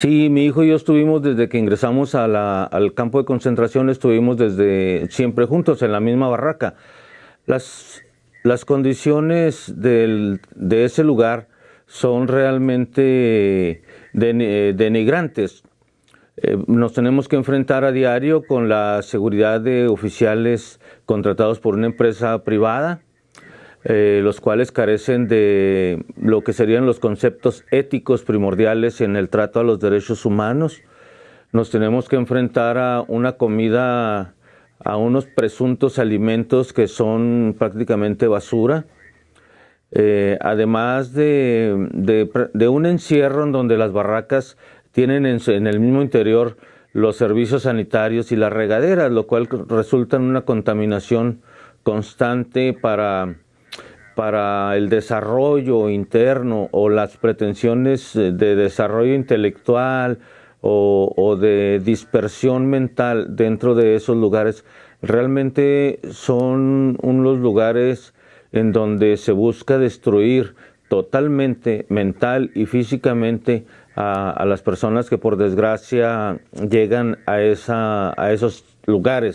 Sí, mi hijo y yo estuvimos desde que ingresamos al campo de concentración, estuvimos desde siempre juntos en la misma barraca. Las, condiciones de ese lugar son realmente denigrantes. Eh, nos tenemos que enfrentar a diario con la seguridad de oficiales contratados por una empresa privada, eh, los cuales carecen de lo que serían los conceptos éticos primordiales en el trato a los derechos humanos. Nos tenemos que enfrentar a una comida, a unos presuntos alimentos que son prácticamente basura. Eh, además de, de, un encierro en donde las barracas tienen en, en, el mismo interior los servicios sanitarios y las regaderas, lo cual resulta en una contaminación constante para para el desarrollo interno o las pretensiones de desarrollo intelectual o, de dispersión mental dentro de esos lugares, realmente son unos lugares en donde se busca destruir totalmente mental y físicamente a, las personas que por desgracia llegan a, esa, a esos lugares.